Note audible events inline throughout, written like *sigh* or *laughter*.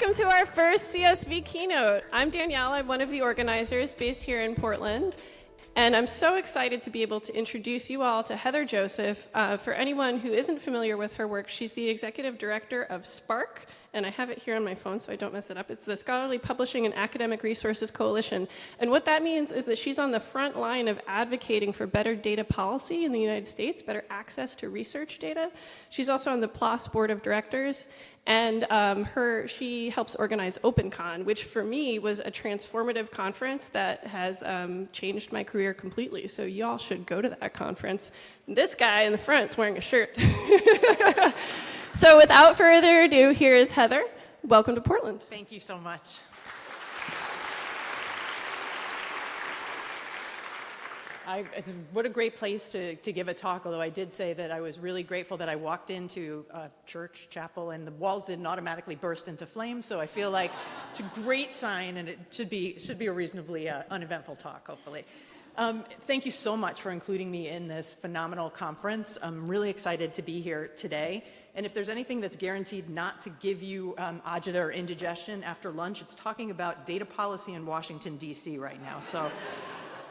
welcome to our first CSV keynote. I'm Danielle, I'm one of the organizers based here in Portland. And I'm so excited to be able to introduce you all to Heather Joseph. Uh, for anyone who isn't familiar with her work, she's the executive director of SPARC, and I have it here on my phone so I don't mess it up. It's the Scholarly Publishing and Academic Resources Coalition. And what that means is that she's on the front line of advocating for better data policy in the United States, better access to research data. She's also on the PLOS Board of Directors, and um, her, she helps organize OpenCon, which for me was a transformative conference that has um, changed my career completely. So y'all should go to that conference. This guy in the front is wearing a shirt. *laughs* So without further ado, here is Heather. Welcome to Portland. Thank you so much. I, what a great place to, to give a talk, although I did say that I was really grateful that I walked into a church, chapel, and the walls didn't automatically burst into flames, so I feel like it's a great sign and it should be, should be a reasonably uh, uneventful talk, hopefully. Um, thank you so much for including me in this phenomenal conference. I'm really excited to be here today. And if there's anything that's guaranteed not to give you um, agita or indigestion after lunch, it's talking about data policy in Washington, D.C. right now. So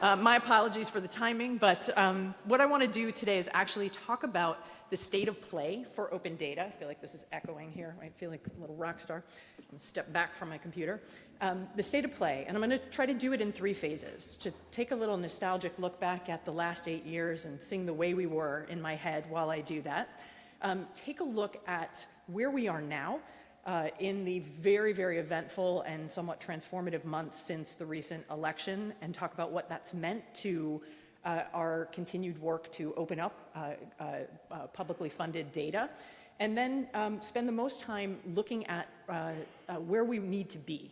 uh, my apologies for the timing, but um, what I want to do today is actually talk about the state of play for open data. I feel like this is echoing here. I feel like a little rock star. I'm going to step back from my computer. Um, the state of play, and I'm going to try to do it in three phases, to take a little nostalgic look back at the last eight years and sing the way we were in my head while I do that um, take a look at where we are now uh, in the very, very eventful and somewhat transformative months since the recent election and talk about what that's meant to uh, our continued work to open up uh, uh, uh publicly funded data. And then um, spend the most time looking at uh, where we need to be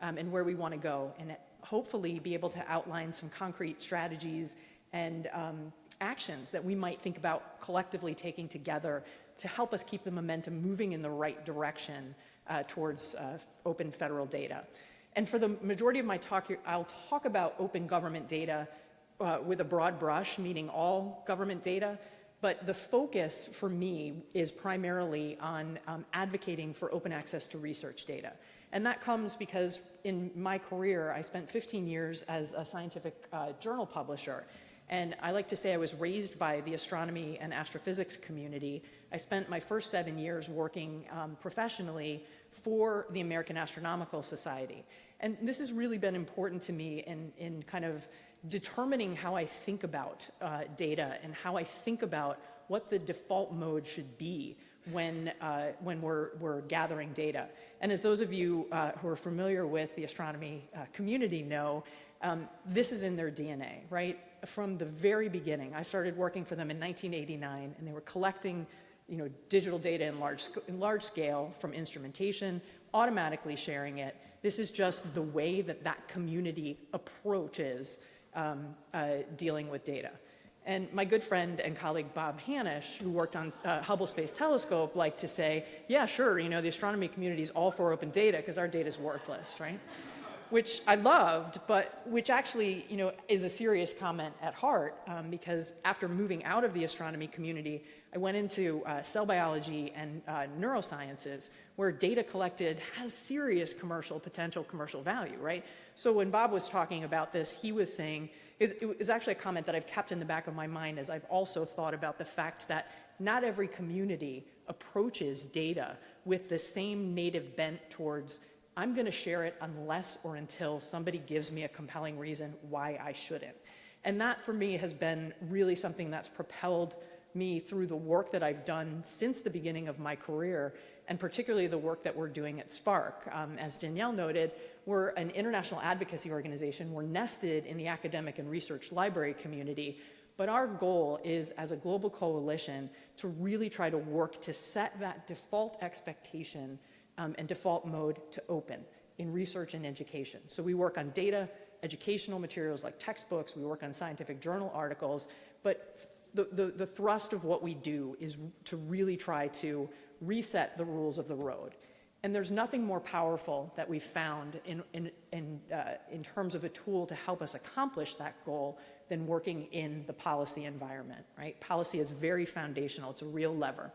um, and where we want to go and hopefully be able to outline some concrete strategies and um, actions that we might think about collectively taking together to help us keep the momentum moving in the right direction uh, towards uh, open federal data. And for the majority of my talk here, I'll talk about open government data uh, with a broad brush, meaning all government data, but the focus for me is primarily on um, advocating for open access to research data. And that comes because in my career, I spent 15 years as a scientific uh, journal publisher. And I like to say I was raised by the astronomy and astrophysics community. I spent my first seven years working um, professionally for the American Astronomical Society. And this has really been important to me in, in kind of determining how I think about uh, data and how I think about what the default mode should be when, uh, when we're, we're gathering data. And as those of you uh, who are familiar with the astronomy uh, community know, um, this is in their DNA, right? From the very beginning, I started working for them in 1989, and they were collecting you know, digital data in large, in large scale from instrumentation, automatically sharing it. This is just the way that that community approaches um, uh, dealing with data. And my good friend and colleague Bob Hanisch, who worked on uh, Hubble Space Telescope, liked to say, yeah, sure, you know, the astronomy community is all for open data because our data is worthless, right? Which I loved, but which actually, you know, is a serious comment at heart um, because after moving out of the astronomy community, I went into uh, cell biology and uh, neurosciences where data collected has serious commercial potential, commercial value, right? So when Bob was talking about this, he was saying, it was actually a comment that I've kept in the back of my mind as I've also thought about the fact that not every community approaches data with the same native bent towards I'm going to share it unless or until somebody gives me a compelling reason why I shouldn't. And that for me has been really something that's propelled me through the work that I've done since the beginning of my career, and particularly the work that we're doing at SPARC. Um, as Danielle noted, we're an international advocacy organization. We're nested in the academic and research library community, but our goal is, as a global coalition, to really try to work to set that default expectation um, and default mode to open in research and education. So we work on data, educational materials like textbooks, we work on scientific journal articles, but the, the, the thrust of what we do is to really try to reset the rules of the road. And there's nothing more powerful that we've found in, in, in, uh, in terms of a tool to help us accomplish that goal than working in the policy environment, right? Policy is very foundational, it's a real lever.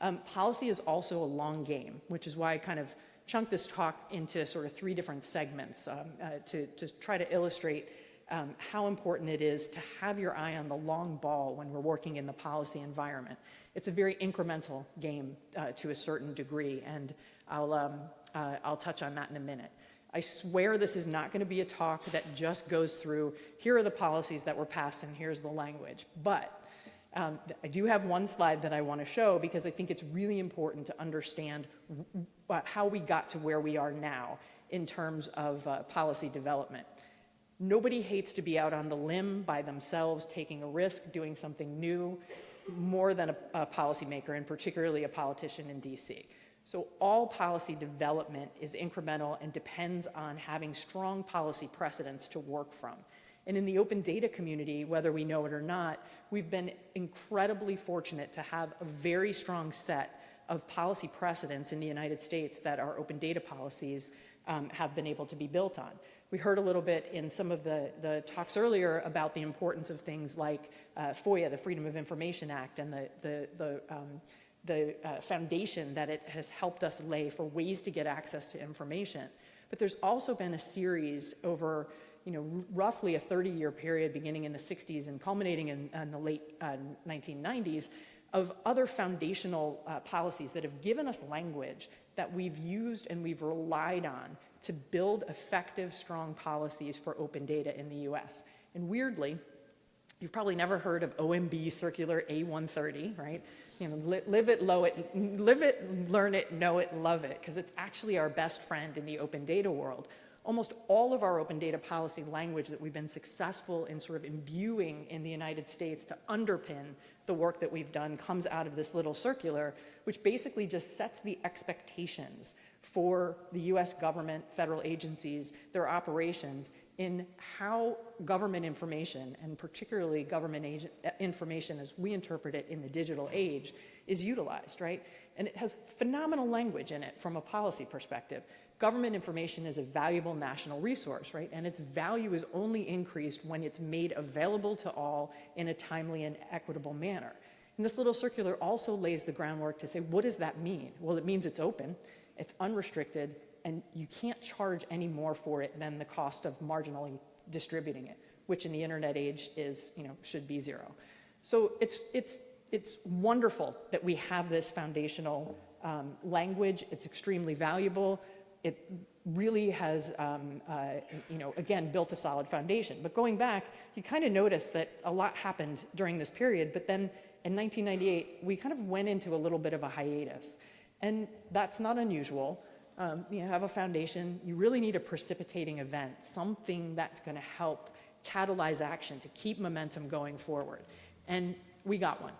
Um, policy is also a long game, which is why I kind of chunk this talk into sort of three different segments um, uh, to, to try to illustrate um, how important it is to have your eye on the long ball when we're working in the policy environment. It's a very incremental game uh, to a certain degree, and I'll, um, uh, I'll touch on that in a minute. I swear this is not going to be a talk that just goes through, here are the policies that were passed and here's the language. But um, I do have one slide that I want to show because I think it's really important to understand how we got to where we are now in terms of uh, policy development. Nobody hates to be out on the limb by themselves, taking a risk, doing something new, more than a, a policymaker, and particularly a politician in DC. So all policy development is incremental and depends on having strong policy precedents to work from. And in the open data community, whether we know it or not, we've been incredibly fortunate to have a very strong set of policy precedents in the United States that our open data policies um, have been able to be built on. We heard a little bit in some of the, the talks earlier about the importance of things like uh, FOIA, the Freedom of Information Act, and the, the, the, um, the uh, foundation that it has helped us lay for ways to get access to information. But there's also been a series over you know, roughly a 30-year period beginning in the 60s and culminating in, in the late uh, 1990s of other foundational uh, policies that have given us language that we've used and we've relied on to build effective, strong policies for open data in the US. And weirdly, you've probably never heard of OMB Circular A130, right? You know, li live it, low it, live it, learn it, know it, love it, because it's actually our best friend in the open data world. Almost all of our open data policy language that we've been successful in sort of imbuing in the United States to underpin the work that we've done comes out of this little circular, which basically just sets the expectations for the US government, federal agencies, their operations in how government information, and particularly government agent, uh, information as we interpret it in the digital age, is utilized, right? And it has phenomenal language in it from a policy perspective. Government information is a valuable national resource, right? And its value is only increased when it's made available to all in a timely and equitable manner. And this little circular also lays the groundwork to say, what does that mean? Well, it means it's open it's unrestricted, and you can't charge any more for it than the cost of marginally distributing it, which in the internet age is, you know, should be zero. So it's, it's, it's wonderful that we have this foundational um, language. It's extremely valuable. It really has, um, uh, you know, again, built a solid foundation. But going back, you kind of notice that a lot happened during this period, but then in 1998, we kind of went into a little bit of a hiatus. And that's not unusual. Um, you have a foundation, you really need a precipitating event, something that's gonna help catalyze action to keep momentum going forward. And we got one.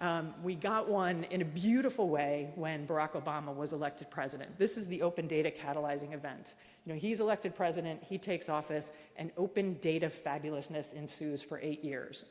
Um, we got one in a beautiful way when Barack Obama was elected president. This is the open data catalyzing event. You know, he's elected president, he takes office, and open data fabulousness ensues for eight years.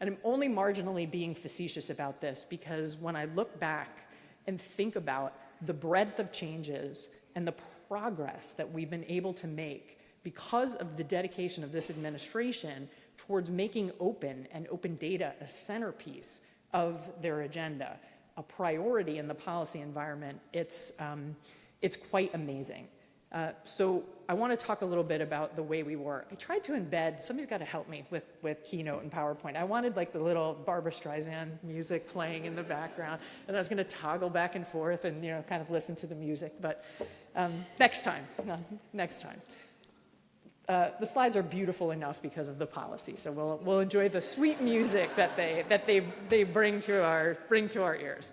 And I'm only marginally being facetious about this because when I look back and think about the breadth of changes and the progress that we've been able to make because of the dedication of this administration towards making open and open data a centerpiece of their agenda, a priority in the policy environment, it's, um, it's quite amazing. Uh, so I want to talk a little bit about the way we work. I tried to embed, somebody's got to help me with, with Keynote and PowerPoint. I wanted like the little Barbra Streisand music playing in the background, and I was going to toggle back and forth and, you know, kind of listen to the music, but um, next time, *laughs* next time. Uh, the slides are beautiful enough because of the policy, so we'll, we'll enjoy the sweet music that they, that they, they bring, to our, bring to our ears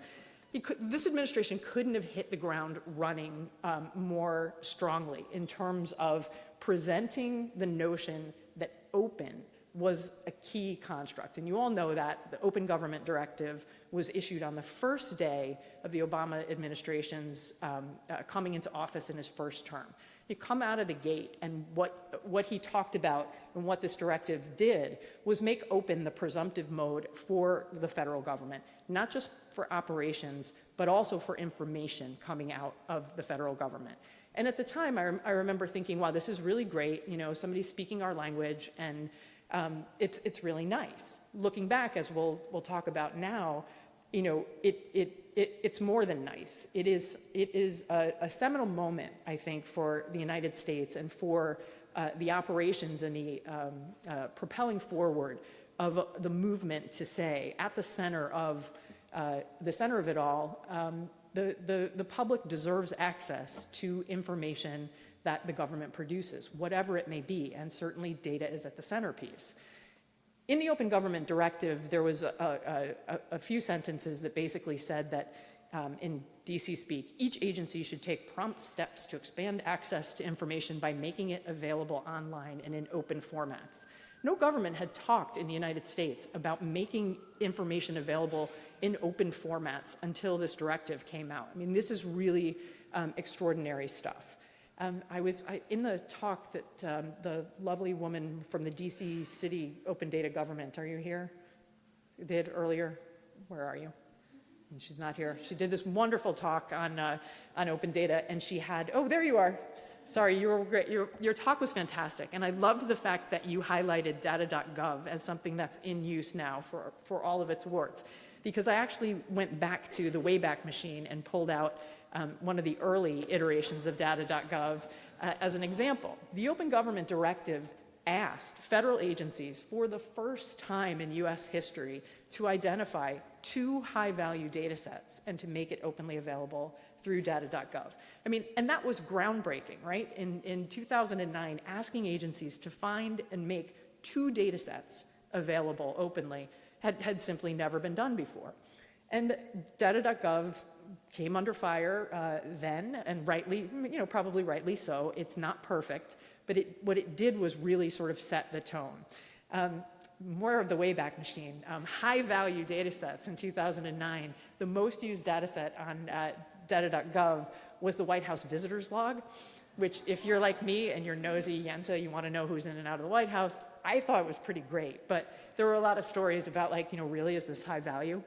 could, this administration couldn't have hit the ground running um, more strongly in terms of presenting the notion that open was a key construct. And you all know that the Open Government Directive was issued on the first day of the Obama administration's um, uh, coming into office in his first term. You come out of the gate and what, what he talked about and what this directive did was make open the presumptive mode for the federal government, not just for operations, but also for information coming out of the federal government. And at the time, I, rem I remember thinking, wow, this is really great. You know, somebody speaking our language, and um, it's, it's really nice. Looking back, as we'll, we'll talk about now, you know, it, it, it, it's more than nice. It is, it is a, a seminal moment, I think, for the United States and for uh, the operations and the um, uh, propelling forward of the movement to say, at the center of uh, the center of it all, um, the, the, the public deserves access to information that the government produces, whatever it may be, and certainly data is at the centerpiece. In the Open Government Directive, there was a, a, a few sentences that basically said that um, in DC speak, each agency should take prompt steps to expand access to information by making it available online and in open formats. No government had talked in the United States about making information available in open formats until this directive came out. I mean, this is really um, extraordinary stuff. Um, I was I, in the talk that um, the lovely woman from the DC City Open Data Government, are you here? Did earlier? Where are you? And she's not here. She did this wonderful talk on, uh, on open data, and she had, oh, there you are. Sorry, you were great. Your, your talk was fantastic, and I loved the fact that you highlighted data.gov as something that's in use now for, for all of its warts. Because I actually went back to the Wayback Machine and pulled out um, one of the early iterations of data.gov uh, as an example. The Open Government Directive asked federal agencies for the first time in US history to identify two high-value data sets and to make it openly available through data.gov. I mean, and that was groundbreaking, right? In, in 2009, asking agencies to find and make two data sets available openly had, had simply never been done before. And data.gov came under fire uh, then, and rightly, you know, probably rightly so. It's not perfect, but it, what it did was really sort of set the tone. Um, more of the Wayback Machine, um, high value data sets in 2009. The most used data set on uh, data.gov was the White House visitors log, which if you're like me and you're nosy Yenta, you want to know who's in and out of the White House, I thought it was pretty great. But there were a lot of stories about like, you know, really is this high value?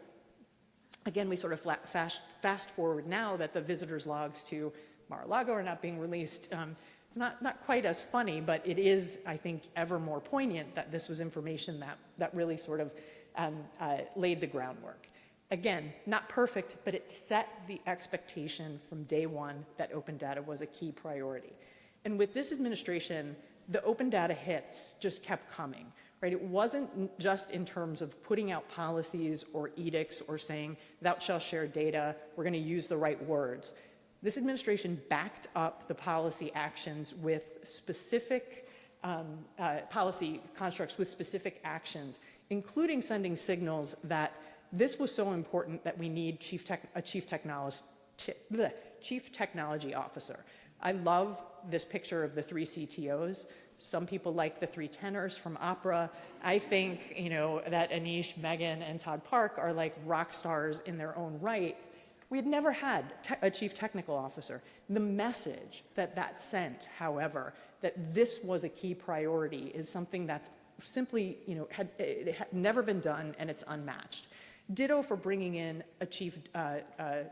Again, we sort of fast, fast forward now that the visitors logs to Mar-a-Lago are not being released. Um, it's not, not quite as funny, but it is, I think, ever more poignant that this was information that, that really sort of um, uh, laid the groundwork. Again, not perfect, but it set the expectation from day one that open data was a key priority. And with this administration, the open data hits just kept coming right? It wasn't just in terms of putting out policies or edicts or saying, thou shalt share data, we're gonna use the right words. This administration backed up the policy actions with specific um, uh, policy constructs with specific actions, including sending signals that this was so important that we need chief a chief, chief technology officer. I love this picture of the three CTOs. Some people like the three tenors from opera. I think, you know, that Aneesh, Megan, and Todd Park are like rock stars in their own right. We had never had a chief technical officer. The message that that sent, however, that this was a key priority is something that's simply, you know, had, it had never been done and it's unmatched. Ditto for bringing in a chief uh, uh,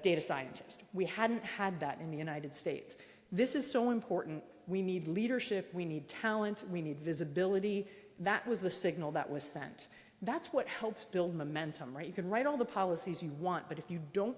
data scientist. We hadn't had that in the United States. This is so important we need leadership, we need talent, we need visibility. That was the signal that was sent. That's what helps build momentum, right? You can write all the policies you want, but if you don't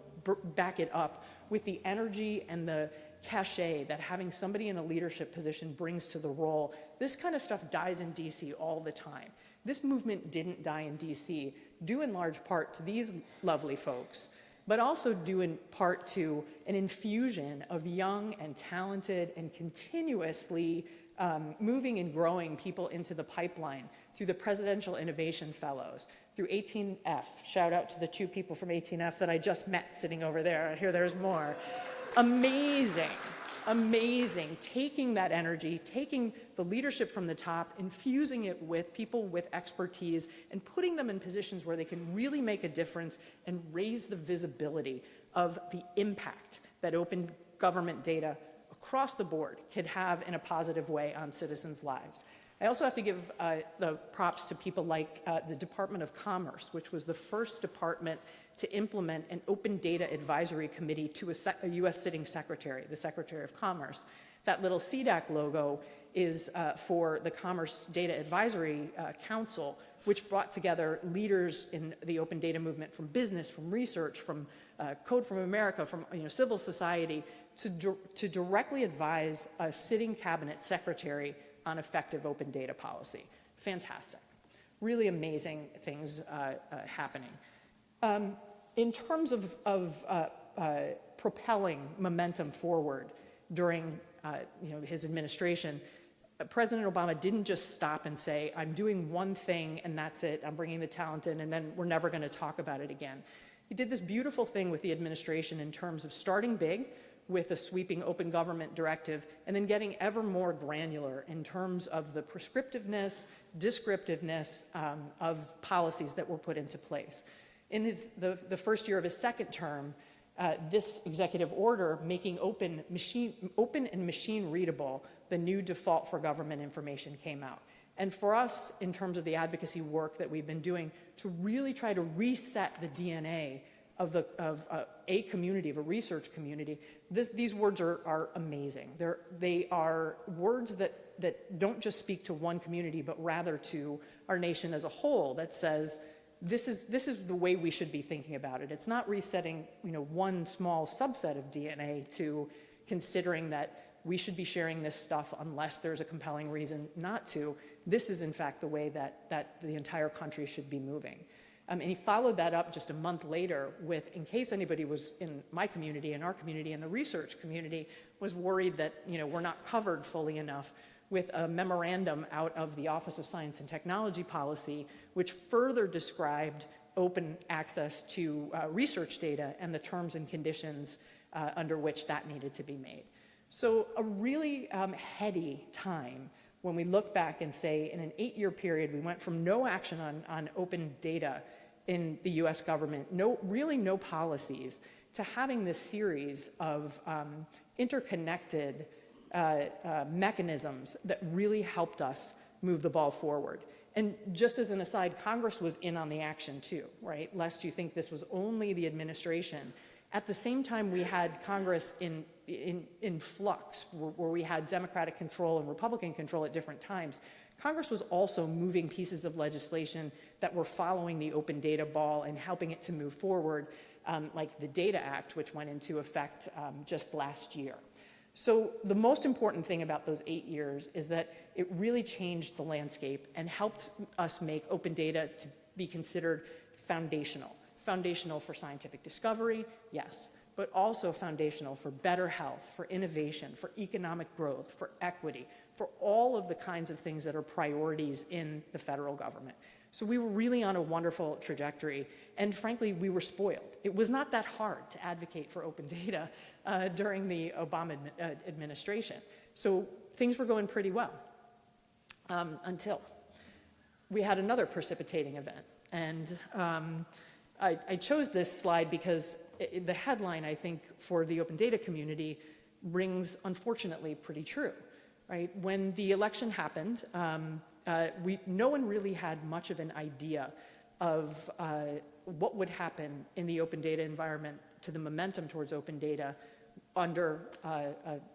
back it up with the energy and the cachet that having somebody in a leadership position brings to the role, this kind of stuff dies in DC all the time. This movement didn't die in DC, due in large part to these lovely folks but also due in part to an infusion of young and talented and continuously um, moving and growing people into the pipeline through the Presidential Innovation Fellows, through 18F. Shout out to the two people from 18F that I just met sitting over there. I hear there's more. Amazing amazing, taking that energy, taking the leadership from the top, infusing it with people with expertise, and putting them in positions where they can really make a difference and raise the visibility of the impact that open government data across the board could have in a positive way on citizens' lives. I also have to give uh, the props to people like uh, the Department of Commerce, which was the first department to implement an open data advisory committee to a, a US sitting secretary, the Secretary of Commerce. That little CDAC logo is uh, for the Commerce Data Advisory uh, Council, which brought together leaders in the open data movement from business, from research, from uh, Code from America, from you know, civil society, to, di to directly advise a sitting cabinet secretary on effective open data policy. Fantastic. Really amazing things uh, uh, happening. Um, in terms of, of uh, uh, propelling momentum forward during uh, you know, his administration, President Obama didn't just stop and say, I'm doing one thing and that's it, I'm bringing the talent in and then we're never going to talk about it again. He did this beautiful thing with the administration in terms of starting big with a sweeping open government directive and then getting ever more granular in terms of the prescriptiveness, descriptiveness um, of policies that were put into place. In his, the, the first year of his second term, uh, this executive order making open, machine, open and machine readable the new default for government information came out. And for us, in terms of the advocacy work that we've been doing, to really try to reset the DNA of, the, of uh, a community, of a research community, this, these words are, are amazing. They're, they are words that, that don't just speak to one community, but rather to our nation as a whole that says, this is, this is the way we should be thinking about it. It's not resetting you know, one small subset of DNA to considering that we should be sharing this stuff unless there's a compelling reason not to. This is in fact the way that, that the entire country should be moving. Um, and he followed that up just a month later with, in case anybody was in my community, in our community, in the research community, was worried that you know, we're not covered fully enough with a memorandum out of the Office of Science and Technology Policy, which further described open access to uh, research data and the terms and conditions uh, under which that needed to be made. So a really um, heady time when we look back and say in an eight-year period, we went from no action on, on open data in the US government, no, really no policies, to having this series of um, interconnected uh, uh, mechanisms that really helped us move the ball forward. And just as an aside, Congress was in on the action too, right? Lest you think this was only the administration. At the same time, we had Congress in in, in flux, where, where we had Democratic control and Republican control at different times, Congress was also moving pieces of legislation that were following the open data ball and helping it to move forward, um, like the Data Act, which went into effect um, just last year. So the most important thing about those eight years is that it really changed the landscape and helped us make open data to be considered foundational. Foundational for scientific discovery, yes, but also foundational for better health, for innovation, for economic growth, for equity, for all of the kinds of things that are priorities in the federal government. So we were really on a wonderful trajectory, and frankly, we were spoiled. It was not that hard to advocate for open *laughs* data uh, during the Obama uh, administration. So things were going pretty well um, until we had another precipitating event. And um, I, I, chose this slide because it, the headline, I think, for the open data community rings, unfortunately, pretty true, right? When the election happened, um, uh, we, no one really had much of an idea of uh, what would happen in the open data environment to the momentum towards open data under uh,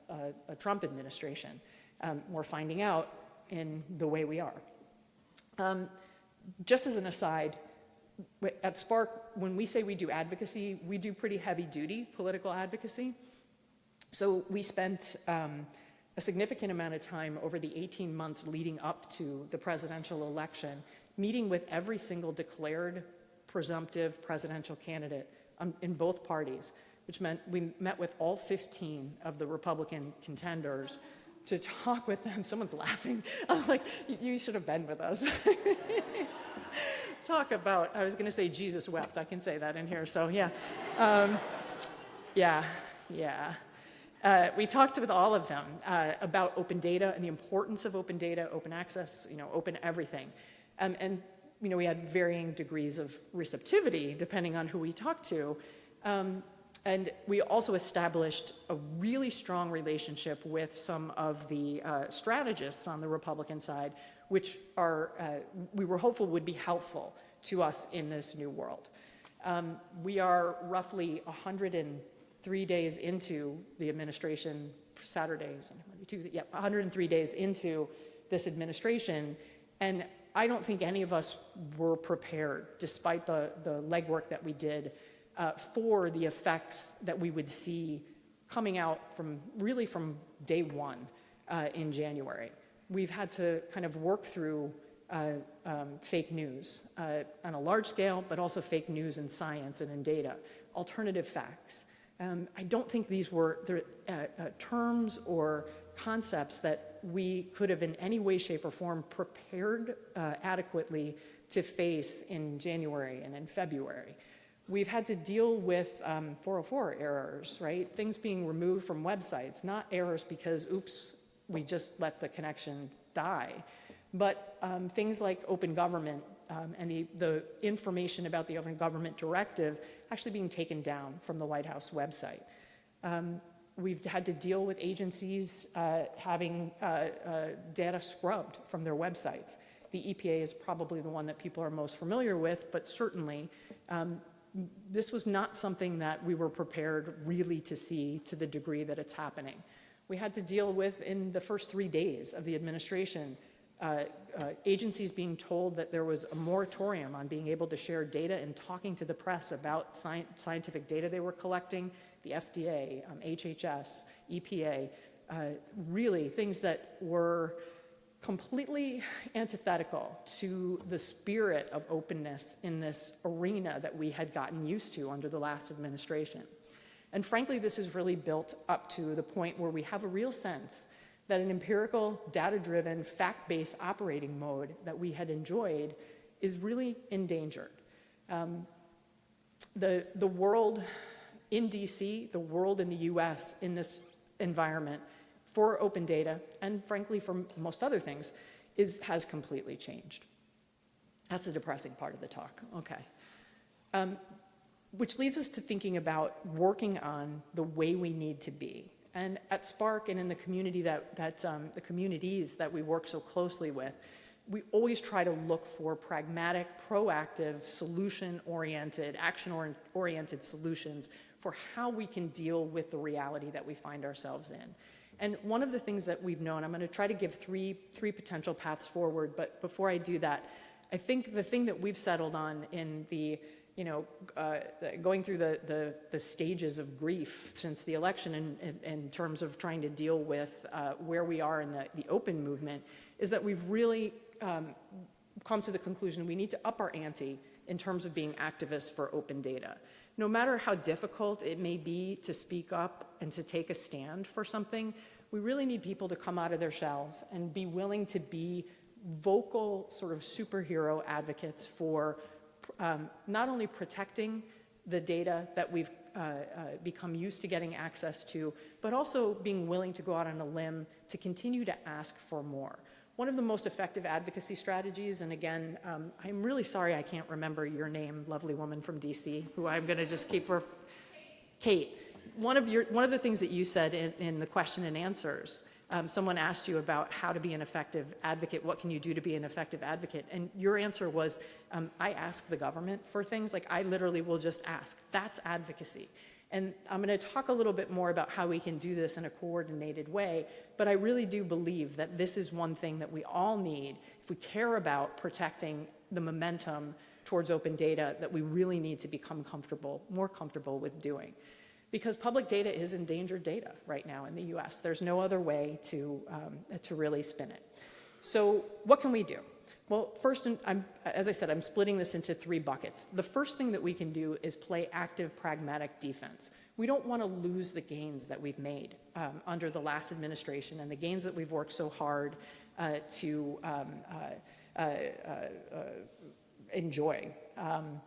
a, a, Trump administration. Um, we're finding out in the way we are. Um, just as an aside, at SPARC, when we say we do advocacy, we do pretty heavy duty political advocacy. So we spent um, a significant amount of time over the 18 months leading up to the presidential election, meeting with every single declared presumptive presidential candidate um, in both parties, which meant we met with all 15 of the Republican contenders to talk with them. Someone's laughing. *laughs* I'm like, you should have been with us. *laughs* talk about, I was going to say Jesus wept. I can say that in here. So yeah. Um, yeah, yeah. Uh, we talked with all of them uh, about open data and the importance of open data, open access, you know, open everything. Um, and, you know, we had varying degrees of receptivity depending on who we talked to. Um, and we also established a really strong relationship with some of the uh, strategists on the Republican side which are, uh, we were hopeful would be helpful to us in this new world. Um, we are roughly 103 days into the administration, Saturdays, Tuesday, yeah, 103 days into this administration, and I don't think any of us were prepared, despite the, the legwork that we did, uh, for the effects that we would see coming out from really from day one uh, in January. We've had to kind of work through uh, um, fake news uh, on a large scale, but also fake news in science and in data, alternative facts. Um, I don't think these were uh, uh, terms or concepts that we could have in any way, shape, or form prepared uh, adequately to face in January and in February. We've had to deal with um, 404 errors, right? Things being removed from websites, not errors because, oops, we just let the connection die, but um, things like open government um, and the, the information about the open government directive actually being taken down from the White House website. Um, we've had to deal with agencies uh, having uh, uh, data scrubbed from their websites. The EPA is probably the one that people are most familiar with, but certainly um, this was not something that we were prepared really to see to the degree that it's happening. We had to deal with in the first three days of the administration uh, uh, agencies being told that there was a moratorium on being able to share data and talking to the press about sci scientific data they were collecting, the FDA, um, HHS, EPA, uh, really things that were completely antithetical to the spirit of openness in this arena that we had gotten used to under the last administration. And frankly, this is really built up to the point where we have a real sense that an empirical, data-driven, fact-based operating mode that we had enjoyed is really endangered. Um, the, the world in DC, the world in the US in this environment for open data, and frankly for most other things, is, has completely changed. That's the depressing part of the talk, okay. Um, which leads us to thinking about working on the way we need to be. And at SPARC and in the community that, that um, the communities that we work so closely with, we always try to look for pragmatic, proactive, solution-oriented, action-oriented solutions for how we can deal with the reality that we find ourselves in. And one of the things that we've known, I'm going to try to give three, three potential paths forward, but before I do that, I think the thing that we've settled on in the you know, uh, going through the, the, the, stages of grief since the election in, in, in terms of trying to deal with uh, where we are in the, the open movement is that we've really um, come to the conclusion we need to up our ante in terms of being activists for open data. No matter how difficult it may be to speak up and to take a stand for something, we really need people to come out of their shells and be willing to be vocal sort of superhero advocates for um, not only protecting the data that we've uh, uh, become used to getting access to, but also being willing to go out on a limb to continue to ask for more. One of the most effective advocacy strategies, and again, um, I'm really sorry I can't remember your name, lovely woman from DC, who I'm going to just keep her, Kate. One of, your, one of the things that you said in, in the question and answers um, someone asked you about how to be an effective advocate, what can you do to be an effective advocate? And your answer was, um, I ask the government for things, like I literally will just ask. That's advocacy. And I'm going to talk a little bit more about how we can do this in a coordinated way, but I really do believe that this is one thing that we all need if we care about protecting the momentum towards open data that we really need to become comfortable, more comfortable with doing because public data is endangered data right now in the US. There's no other way to, um, to really spin it. So what can we do? Well, first, I'm, as I said, I'm splitting this into three buckets. The first thing that we can do is play active, pragmatic defense. We don't want to lose the gains that we've made um, under the last administration and the gains that we've worked so hard uh, to um, uh, uh, uh enjoy. Um,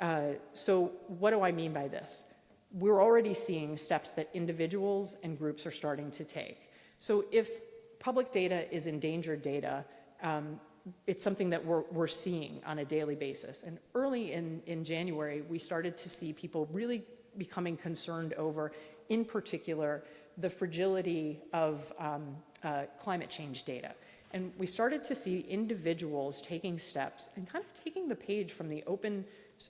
uh, so what do I mean by this? We're already seeing steps that individuals and groups are starting to take. So if public data is endangered data, um, it's something that we're, we're seeing on a daily basis. And early in, in January, we started to see people really becoming concerned over, in particular, the fragility of um, uh, climate change data. And we started to see individuals taking steps and kind of taking the page from the open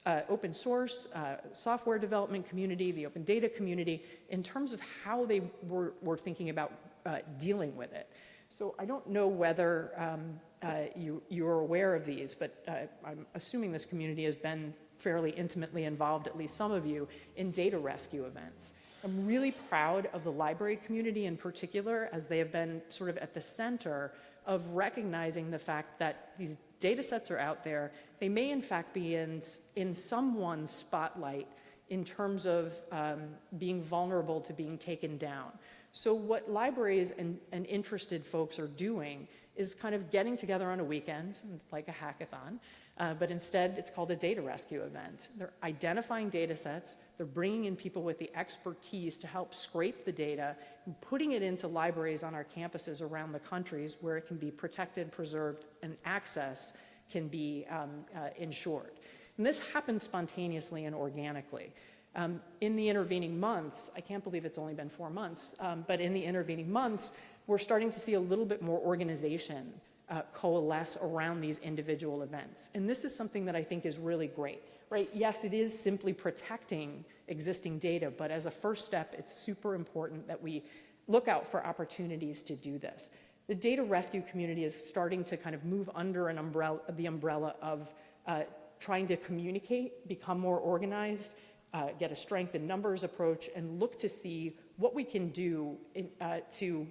uh, open source, uh, software development community, the open data community, in terms of how they were, were thinking about uh, dealing with it. So I don't know whether um, uh, you, you're aware of these, but uh, I'm assuming this community has been fairly intimately involved, at least some of you, in data rescue events. I'm really proud of the library community in particular, as they have been sort of at the center of recognizing the fact that these data sets are out there. They may in fact be in, in someone's spotlight in terms of um, being vulnerable to being taken down. So what libraries and, and interested folks are doing is kind of getting together on a weekend, it's like a hackathon, uh, but instead it's called a data rescue event. They're identifying data sets, they're bringing in people with the expertise to help scrape the data, and putting it into libraries on our campuses around the countries where it can be protected, preserved, and access can be um, uh, ensured. And this happens spontaneously and organically. Um, in the intervening months, I can't believe it's only been four months, um, but in the intervening months, we're starting to see a little bit more organization uh, coalesce around these individual events. And this is something that I think is really great, right? Yes, it is simply protecting existing data, but as a first step, it's super important that we look out for opportunities to do this. The data rescue community is starting to kind of move under an umbrella, the umbrella of uh, trying to communicate, become more organized, uh, get a strength in numbers approach, and look to see what we can do in, uh, to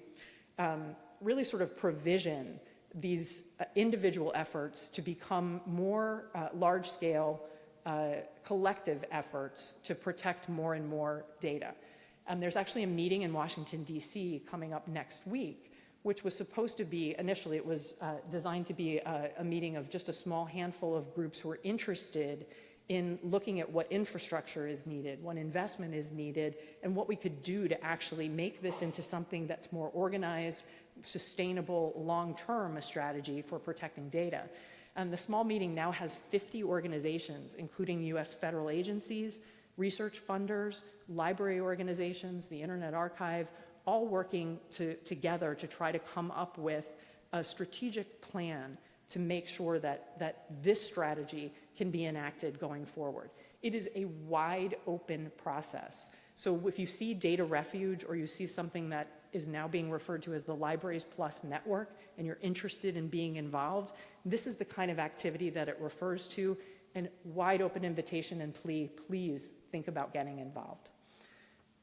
um, really sort of provision these uh, individual efforts to become more uh, large-scale uh, collective efforts to protect more and more data. Um, there's actually a meeting in Washington, D.C. coming up next week which was supposed to be, initially it was uh, designed to be a, a, meeting of just a small handful of groups who are interested in looking at what infrastructure is needed, what investment is needed, and what we could do to actually make this into something that's more organized, sustainable, long-term strategy for protecting data. And the small meeting now has 50 organizations, including US federal agencies, research funders, library organizations, the Internet Archive, all working to, together to try to come up with a strategic plan to make sure that, that this strategy can be enacted going forward. It is a wide open process. So if you see Data Refuge or you see something that is now being referred to as the Libraries Plus Network and you're interested in being involved, this is the kind of activity that it refers to and wide open invitation and plea, please think about getting involved.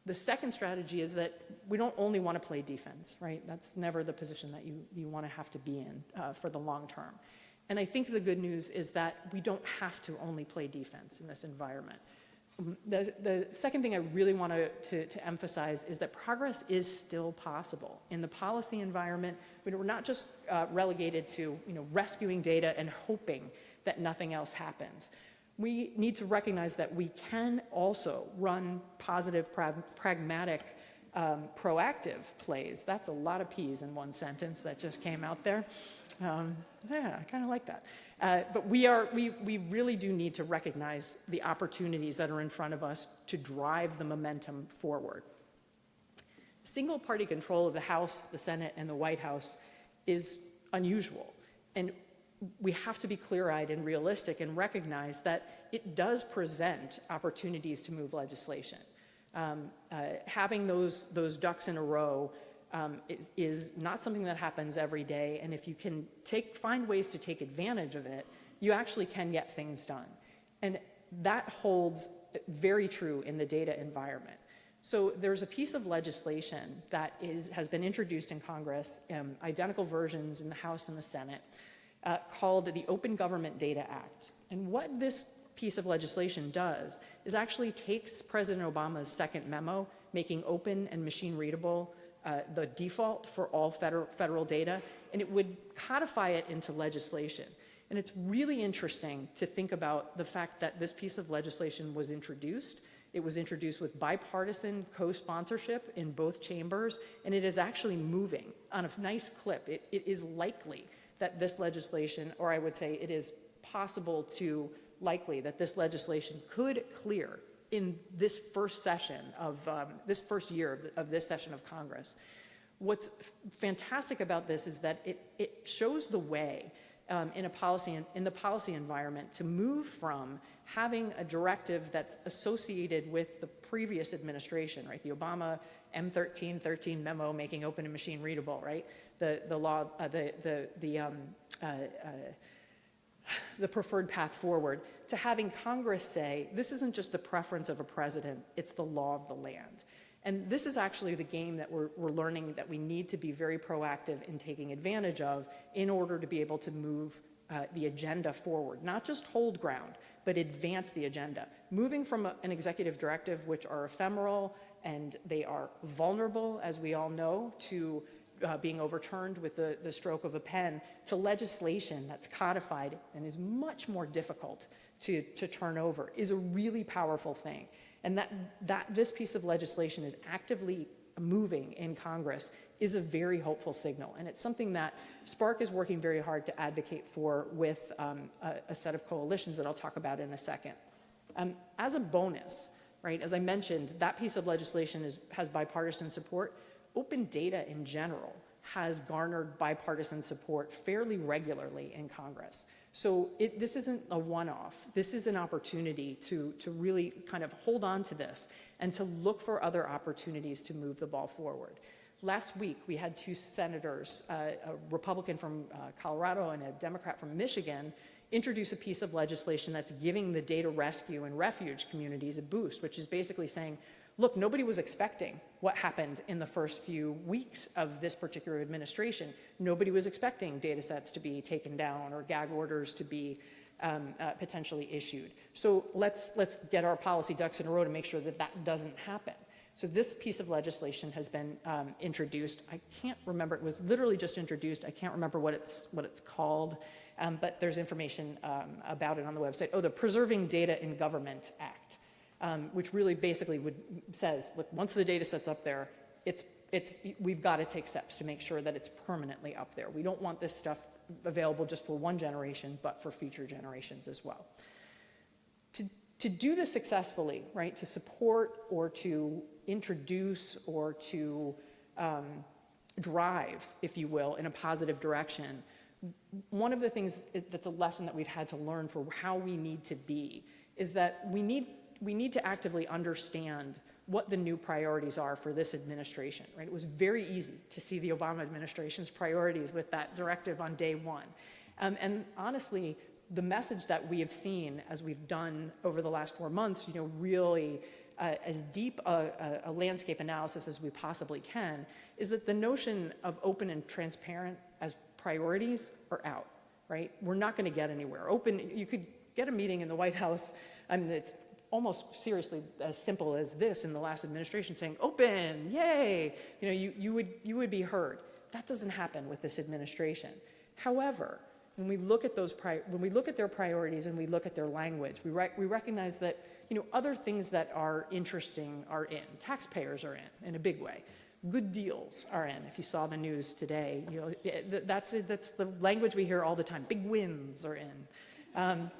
The second strategy is that we don't only want to play defense, right? That's never the position that you, you want to have to be in uh, for the long term. And I think the good news is that we don't have to only play defense in this environment. The, the second thing I really want to, to, to, emphasize is that progress is still possible. In the policy environment, we're not just uh, relegated to you know, rescuing data and hoping that nothing else happens. We need to recognize that we can also run positive, pra pragmatic, um, proactive plays. That's a lot of P's in one sentence that just came out there. Um, yeah, I kind of like that. Uh, but we, are, we, we really do need to recognize the opportunities that are in front of us to drive the momentum forward. Single party control of the House, the Senate, and the White House is unusual. And we have to be clear-eyed and realistic and recognize that it does present opportunities to move legislation. Um, uh, having those, those ducks in a row um, is, is, not something that happens every day. And if you can take, find ways to take advantage of it, you actually can get things done. And that holds very true in the data environment. So there's a piece of legislation that is, has been introduced in Congress, um, identical versions in the House and the Senate, uh, called the Open Government Data Act. And what this piece of legislation does is actually takes President Obama's second memo, making open and machine readable uh, the default for all federal, federal data, and it would codify it into legislation. And it's really interesting to think about the fact that this piece of legislation was introduced. It was introduced with bipartisan co-sponsorship in both chambers, and it is actually moving on a nice clip. It, it is likely that this legislation, or I would say it is possible to likely that this legislation could clear in this first session of, um, this first year of, the, of, this session of Congress. What's fantastic about this is that it, it shows the way um, in a policy, in the policy environment to move from having a directive that's associated with the previous administration, right? The Obama M1313 memo making open and machine readable, right? The, the law, uh, the, the, the um, uh, uh, the preferred path forward to having Congress say, this isn't just the preference of a president, it's the law of the land. And this is actually the game that we're, we're, learning that we need to be very proactive in taking advantage of in order to be able to move uh, the agenda forward, not just hold ground, but advance the agenda. Moving from a, an executive directive, which are ephemeral and they are vulnerable, as we all know, to uh, being overturned with the, the stroke of a pen, to legislation that's codified and is much more difficult to, to turn over, is a really powerful thing. And that, that this piece of legislation is actively moving in Congress is a very hopeful signal. And it's something that SPARC is working very hard to advocate for with um, a, a, set of coalitions that I'll talk about in a second. Um, as a bonus, right, as I mentioned, that piece of legislation is, has bipartisan support. Open data in general has garnered bipartisan support fairly regularly in Congress. So it, this isn't a one-off. This is an opportunity to, to really kind of hold on to this and to look for other opportunities to move the ball forward. Last week, we had two senators, uh, a Republican from uh, Colorado and a Democrat from Michigan, introduce a piece of legislation that's giving the data rescue and refuge communities a boost, which is basically saying, look, nobody was expecting what happened in the first few weeks of this particular administration. Nobody was expecting data sets to be taken down or gag orders to be um, uh, potentially issued. So let's, let's get our policy ducks in a row to make sure that that doesn't happen. So this piece of legislation has been um, introduced. I can't remember, it was literally just introduced. I can't remember what it's, what it's called, um, but there's information um, about it on the website. Oh, the Preserving Data in Government Act um, which really basically would, says, look, once the data set's up there, it's, it's, we've got to take steps to make sure that it's permanently up there. We don't want this stuff available just for one generation, but for future generations as well. To, to do this successfully, right, to support or to introduce or to um, drive, if you will, in a positive direction, one of the things that's a lesson that we've had to learn for how we need to be is that we need we need to actively understand what the new priorities are for this administration, right? It was very easy to see the Obama administration's priorities with that directive on day one. Um, and honestly, the message that we have seen as we've done over the last four months, you know, really uh, as deep a, a, landscape analysis as we possibly can, is that the notion of open and transparent as priorities are out, right? We're not gonna get anywhere. Open, you could get a meeting in the White House, I mean, it's almost seriously as simple as this in the last administration saying, open, yay, you know, you, you, would, you would be heard. That doesn't happen with this administration. However, when we look at those when we look at their priorities and we look at their language, we, we recognize that you know other things that are interesting are in. Taxpayers are in in a big way. Good deals are in. If you saw the news today, you know that's that's the language we hear all the time. Big wins are in. Um.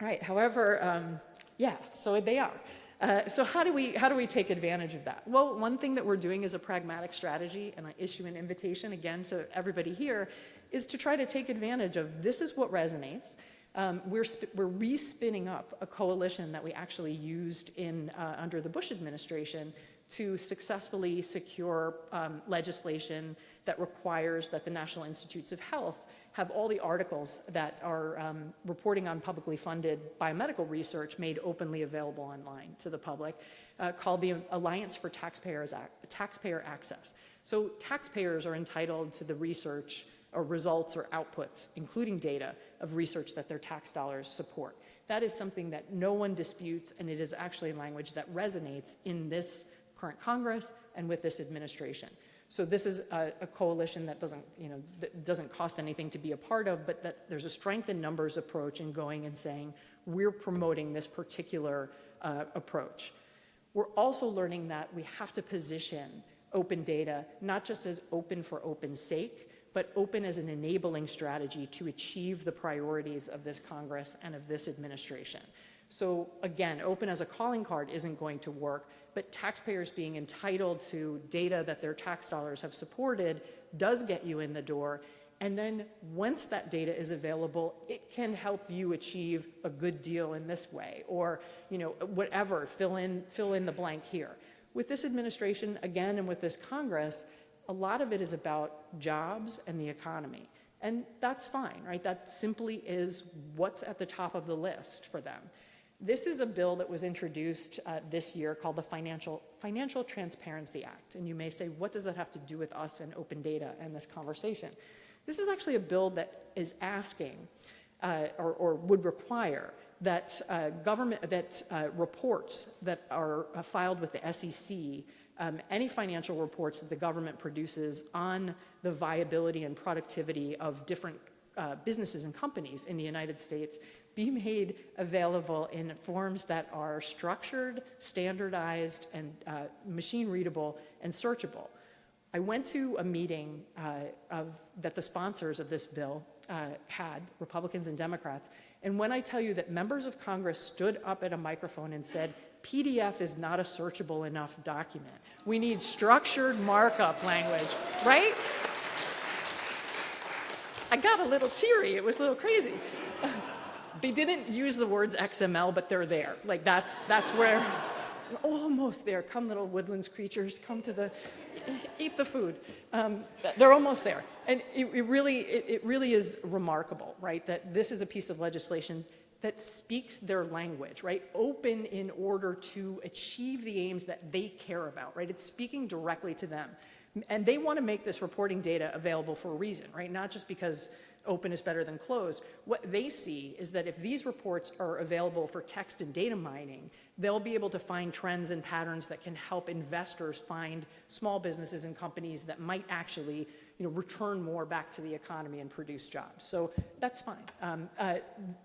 Right, however, um, yeah, so they are. Uh, so how do, we, how do we take advantage of that? Well, one thing that we're doing is a pragmatic strategy, and I issue an invitation again to everybody here, is to try to take advantage of this is what resonates. Um, we're, we're re-spinning up a coalition that we actually used in, uh, under the Bush administration to successfully secure um, legislation that requires that the National Institutes of Health have all the articles that are um, reporting on publicly funded biomedical research made openly available online to the public, uh, called the Alliance for Taxpayers Taxpayer Access. So taxpayers are entitled to the research or results or outputs, including data of research that their tax dollars support. That is something that no one disputes, and it is actually language that resonates in this current Congress and with this administration. So this is a, a, coalition that doesn't, you know, doesn't cost anything to be a part of, but that there's a strength in numbers approach in going and saying, we're promoting this particular uh, approach. We're also learning that we have to position open data, not just as open for open's sake, but open as an enabling strategy to achieve the priorities of this Congress and of this administration. So again, open as a calling card isn't going to work, but taxpayers being entitled to data that their tax dollars have supported does get you in the door. And then once that data is available, it can help you achieve a good deal in this way or, you know, whatever, fill in, fill in the blank here. With this administration, again, and with this Congress, a lot of it is about jobs and the economy. And that's fine, right? That simply is what's at the top of the list for them. This is a bill that was introduced uh, this year called the Financial, Financial Transparency Act. And you may say, what does that have to do with us and open data and this conversation? This is actually a bill that is asking uh, or, or, would require that uh, government, that uh, reports that are uh, filed with the SEC um, any financial reports that the government produces on the viability and productivity of different uh, businesses and companies in the United States be made available in forms that are structured, standardized, and uh, machine readable and searchable. I went to a meeting uh, of, that the sponsors of this bill uh, had, Republicans and Democrats, and when I tell you that members of Congress stood up at a microphone and said, PDF is not a searchable enough document. We need structured markup language, right? I got a little teary. It was a little crazy. They didn't use the words XML, but they're there. Like that's, that's where, almost there. Come little woodlands creatures, come to the, eat the food. Um, they're almost there. And it, it really, it, it really is remarkable, right? That this is a piece of legislation that speaks their language, right? Open in order to achieve the aims that they care about, right? It's speaking directly to them. And they want to make this reporting data available for a reason, right? Not just because open is better than closed. What they see is that if these reports are available for text and data mining, they'll be able to find trends and patterns that can help investors find small businesses and companies that might actually you know, return more back to the economy and produce jobs. So that's fine. Um, uh,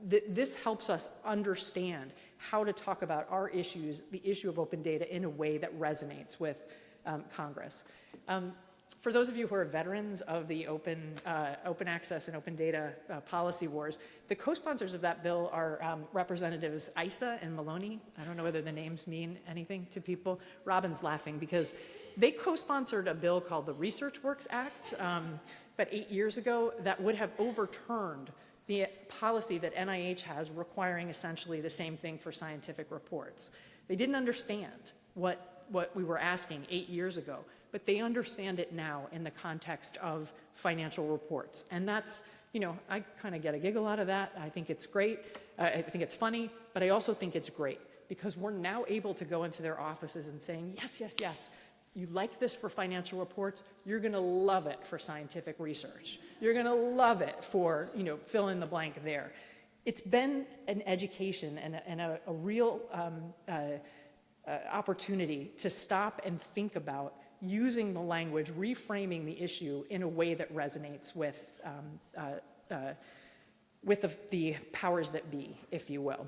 th this helps us understand how to talk about our issues, the issue of open data in a way that resonates with um, Congress. Um, for those of you who are veterans of the open, uh, open access and open data uh, policy wars, the co-sponsors of that bill are um, Representatives Issa and Maloney. I don't know whether the names mean anything to people. Robin's laughing because they co-sponsored a bill called the Research Works Act um, about eight years ago that would have overturned the policy that NIH has requiring essentially the same thing for scientific reports. They didn't understand what, what we were asking eight years ago, but they understand it now in the context of financial reports. And that's, you know, I kind of get a giggle out of that. I think it's great. Uh, I think it's funny, but I also think it's great because we're now able to go into their offices and saying, yes, yes, yes, you like this for financial reports, you're going to love it for scientific research. You're going to love it for, you know, fill in the blank there. It's been an education and a, and a, a real um, uh, uh, opportunity to stop and think about using the language, reframing the issue in a way that resonates with, um, uh, uh with the, the powers that be, if you will.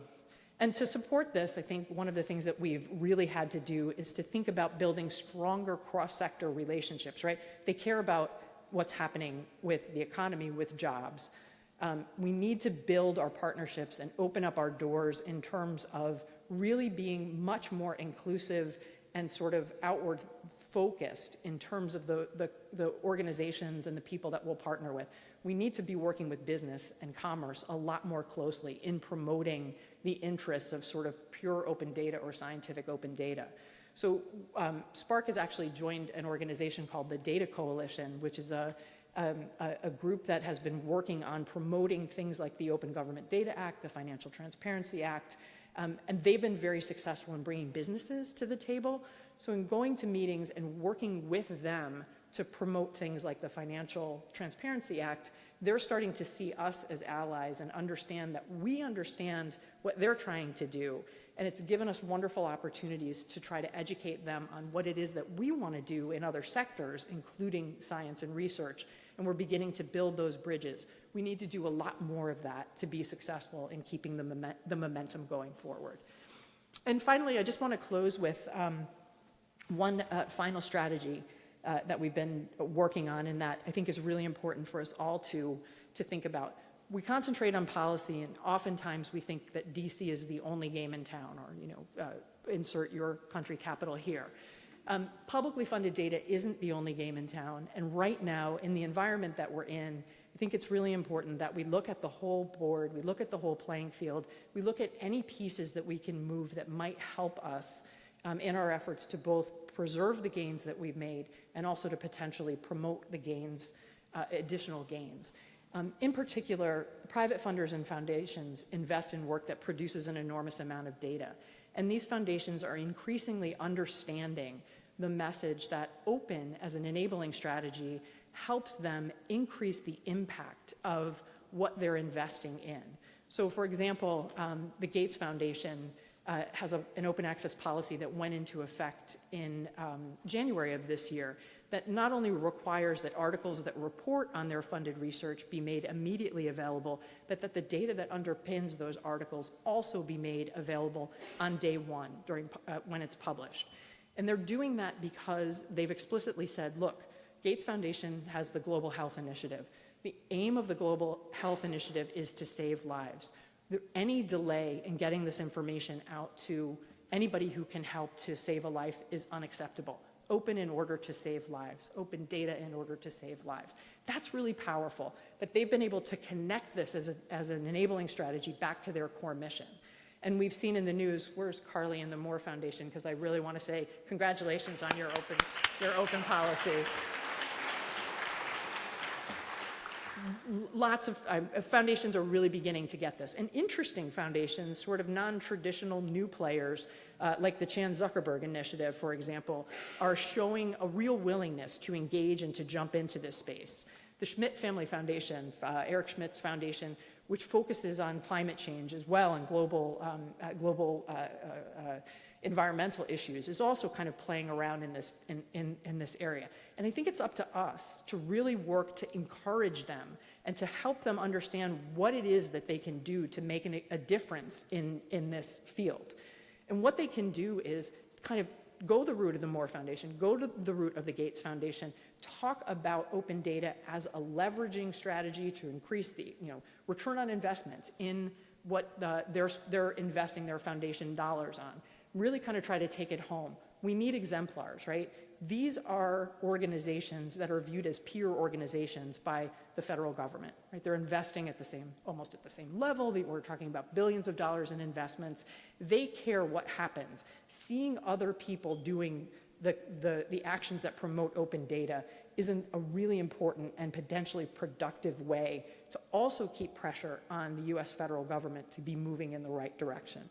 And to support this, I think one of the things that we've really had to do is to think about building stronger cross-sector relationships, right? They care about what's happening with the economy, with jobs. Um, we need to build our partnerships and open up our doors in terms of really being much more inclusive and sort of outward focused in terms of the, the, the organizations and the people that we'll partner with we need to be working with business and commerce a lot more closely in promoting the interests of sort of pure open data or scientific open data. So um, SPARC has actually joined an organization called the Data Coalition, which is a, um, a, a, group that has been working on promoting things like the Open Government Data Act, the Financial Transparency Act, um, and they've been very successful in bringing businesses to the table. So in going to meetings and working with them to promote things like the Financial Transparency Act, they're starting to see us as allies and understand that we understand what they're trying to do. And it's given us wonderful opportunities to try to educate them on what it is that we want to do in other sectors, including science and research. And we're beginning to build those bridges. We need to do a lot more of that to be successful in keeping the, the momentum going forward. And finally, I just want to close with um, one uh, final strategy uh, that we've been working on and that I think is really important for us all to, to think about. We concentrate on policy and oftentimes we think that DC is the only game in town or, you know, uh, insert your country capital here. Um, publicly funded data isn't the only game in town and right now in the environment that we're in, I think it's really important that we look at the whole board, we look at the whole playing field, we look at any pieces that we can move that might help us um, in our efforts to both preserve the gains that we've made and also to potentially promote the gains, uh, additional gains. Um, in particular, private funders and foundations invest in work that produces an enormous amount of data. And these foundations are increasingly understanding the message that open as an enabling strategy helps them increase the impact of what they're investing in. So for example, um, the Gates Foundation uh, has a, an open access policy that went into effect in um, January of this year that not only requires that articles that report on their funded research be made immediately available, but that the data that underpins those articles also be made available on day one during, uh, when it's published. And they're doing that because they've explicitly said, look, Gates Foundation has the Global Health Initiative. The aim of the Global Health Initiative is to save lives. Any delay in getting this information out to anybody who can help to save a life is unacceptable. Open in order to save lives, open data in order to save lives. That's really powerful, but they've been able to connect this as, a, as an enabling strategy back to their core mission. And we've seen in the news, where's Carly and the Moore Foundation? Because I really want to say congratulations on your open, your open policy. Lots of uh, foundations are really beginning to get this. And interesting foundations, sort of non-traditional new players, uh, like the Chan Zuckerberg Initiative, for example, are showing a real willingness to engage and to jump into this space. The Schmidt Family Foundation, uh, Eric Schmidt's foundation, which focuses on climate change as well and global, um, uh, global uh, uh, environmental issues is also kind of playing around in this, in, in, in this area. And I think it's up to us to really work to encourage them and to help them understand what it is that they can do to make an, a difference in, in this field. And what they can do is kind of go the route of the Moore Foundation, go to the route of the Gates Foundation, talk about open data as a leveraging strategy to increase the you know, return on investments in what the, they're, they're investing their foundation dollars on. Really kind of try to take it home. We need exemplars, right? These are organizations that are viewed as peer organizations by the federal government, right? They're investing at the same, almost at the same level. We're talking about billions of dollars in investments. They care what happens. Seeing other people doing the, the, the actions that promote open data is an, a really important and potentially productive way to also keep pressure on the US federal government to be moving in the right direction.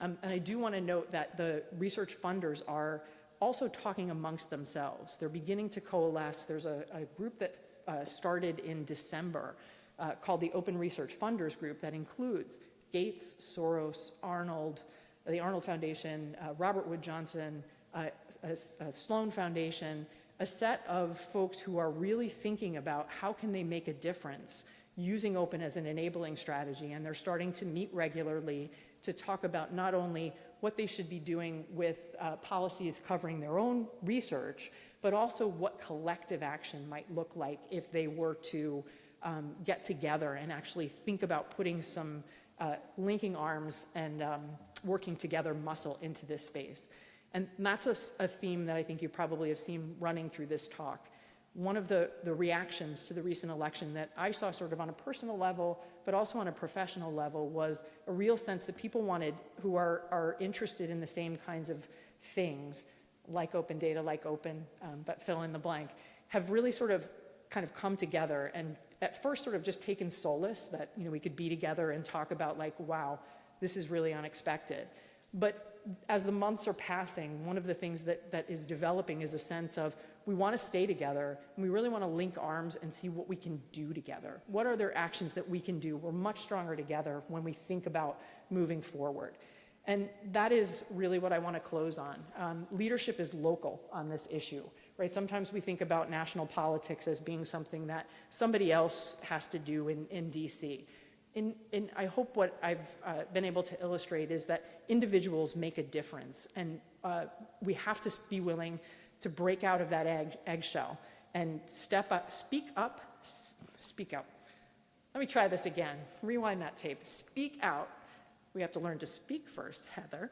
Um, and I do want to note that the research funders are also talking amongst themselves. They're beginning to coalesce. There's a, a group that uh, started in December uh, called the Open Research Funders Group that includes Gates, Soros, Arnold, the Arnold Foundation, uh, Robert Wood Johnson, uh, a, Sloan Foundation, a set of folks who are really thinking about how can they make a difference using open as an enabling strategy. And they're starting to meet regularly to talk about not only what they should be doing with uh, policies covering their own research, but also what collective action might look like if they were to um, get together and actually think about putting some uh, linking arms and um, working together muscle into this space. And that's a, a, theme that I think you probably have seen running through this talk. One of the, the reactions to the recent election that I saw sort of on a personal level, but also on a professional level, was a real sense that people wanted, who are, are interested in the same kinds of things, like open data, like open, um, but fill in the blank, have really sort of kind of come together and at first sort of just taken solace that you know we could be together and talk about like, wow, this is really unexpected. But as the months are passing, one of the things that, that is developing is a sense of we want to stay together and we really want to link arms and see what we can do together. What are there actions that we can do? We're much stronger together when we think about moving forward. And that is really what I want to close on. Um, leadership is local on this issue, right? Sometimes we think about national politics as being something that somebody else has to do in, in DC. And, and I hope what I've uh, been able to illustrate is that individuals make a difference. And uh, we have to be willing to break out of that egg, eggshell and step up, speak up, speak out. Let me try this again. Rewind that tape. Speak out. We have to learn to speak first, Heather.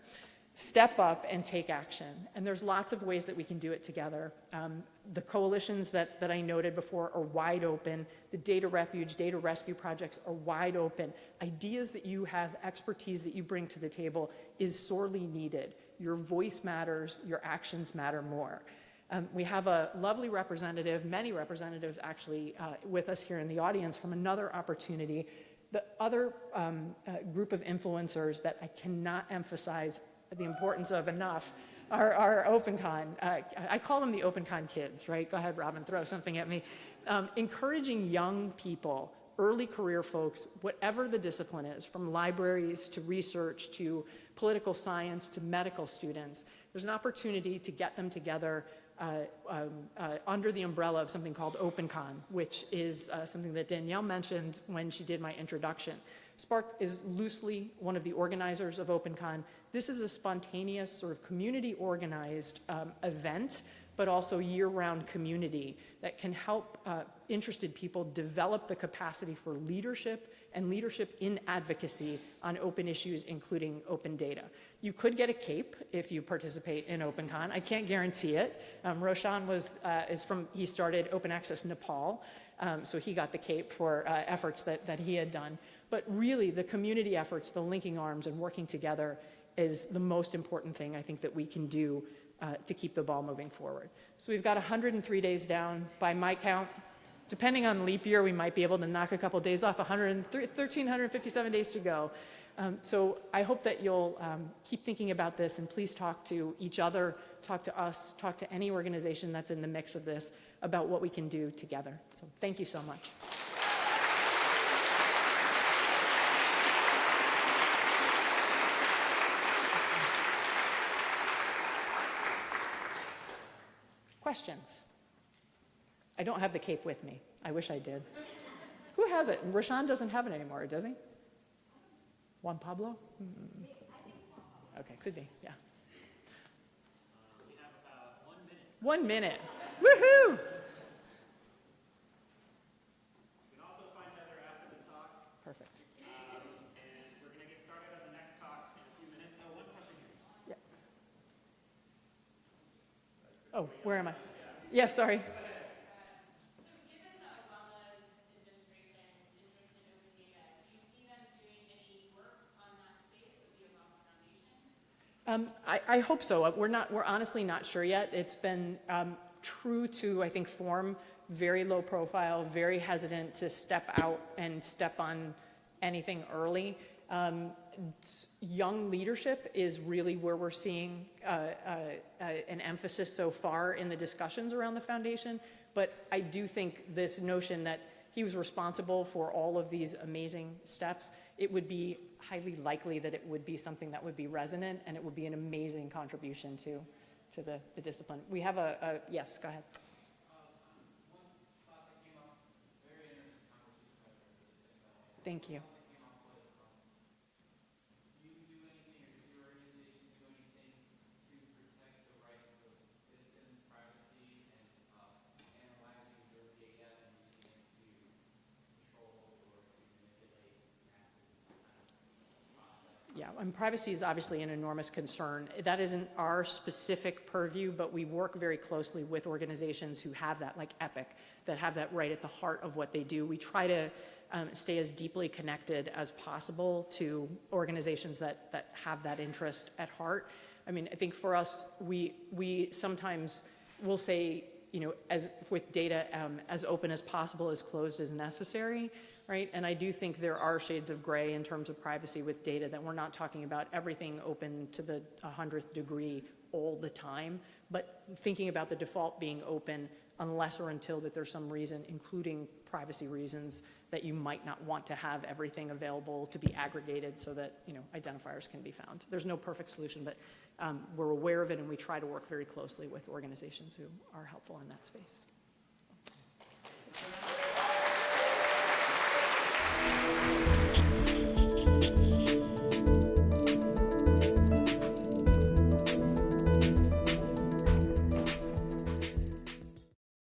Step up and take action. And there's lots of ways that we can do it together. Um, the coalitions that, that I noted before are wide open. The data refuge, data rescue projects are wide open. Ideas that you have, expertise that you bring to the table is sorely needed. Your voice matters, your actions matter more. Um, we have a lovely representative, many representatives actually, uh, with us here in the audience from another opportunity. The other um, uh, group of influencers that I cannot emphasize the importance of enough are our OpenCon. Uh, I call them the OpenCon kids, right? Go ahead, Robin, throw something at me. Um, encouraging young people, early career folks, whatever the discipline is, from libraries to research to political science to medical students, there's an opportunity to get them together uh, um, uh, under the umbrella of something called OpenCon, which is uh, something that Danielle mentioned when she did my introduction. SPARC is loosely one of the organizers of OpenCon. This is a spontaneous, sort of community organized um, event, but also year-round community that can help uh, interested people develop the capacity for leadership and leadership in advocacy on open issues, including open data. You could get a cape if you participate in OpenCon. I can't guarantee it. Um, Roshan was, uh, is from, he started Open Access Nepal, um, so he got the cape for uh, efforts that, that he had done. But really, the community efforts, the linking arms and working together is the most important thing I think that we can do uh, to keep the ball moving forward. So we've got 103 days down by my count. Depending on leap year, we might be able to knock a couple days off, 1,357 days to go. Um, so I hope that you'll um, keep thinking about this and please talk to each other, talk to us, talk to any organization that's in the mix of this about what we can do together. So thank you so much. Questions? I don't have the cape with me. I wish I did. Who has it? Roshan doesn't have it anymore, does he? Juan Pablo? Hmm. Okay, could be, yeah. One minute. Woohoo! Perfect. um, and we're going to get started on the next talks in a few minutes. Oh, one question here. Oh, where am I? Yeah, sorry. Um, I, I hope so. Uh, We're not, we're honestly not sure yet. It's been um, true to, I think, form, very low profile, very hesitant to step out and step on anything early. Um, young leadership is really where we're seeing uh, uh, uh, an emphasis so far in the discussions around the foundation. But I do think this notion that he was responsible for all of these amazing steps, it would be highly likely that it would be something that would be resonant and it would be an amazing contribution to, to the, the discipline. We have a, a, yes, go ahead. Thank you. And privacy is obviously an enormous concern. That isn't our specific purview, but we work very closely with organizations who have that, like EPIC, that have that right at the heart of what they do. We try to um, stay as deeply connected as possible to organizations that, that have that interest at heart. I mean, I think for us, we, we sometimes will say, you know, as with data, um, as open as possible, as closed as necessary, right? And I do think there are shades of gray in terms of privacy with data that we're not talking about everything open to the 100th degree all the time, but thinking about the default being open unless or until that there's some reason, including privacy reasons, that you might not want to have everything available to be aggregated so that, you know, identifiers can be found. There's no perfect solution, but um, we're aware of it and we try to work very closely with organizations who are helpful in that space.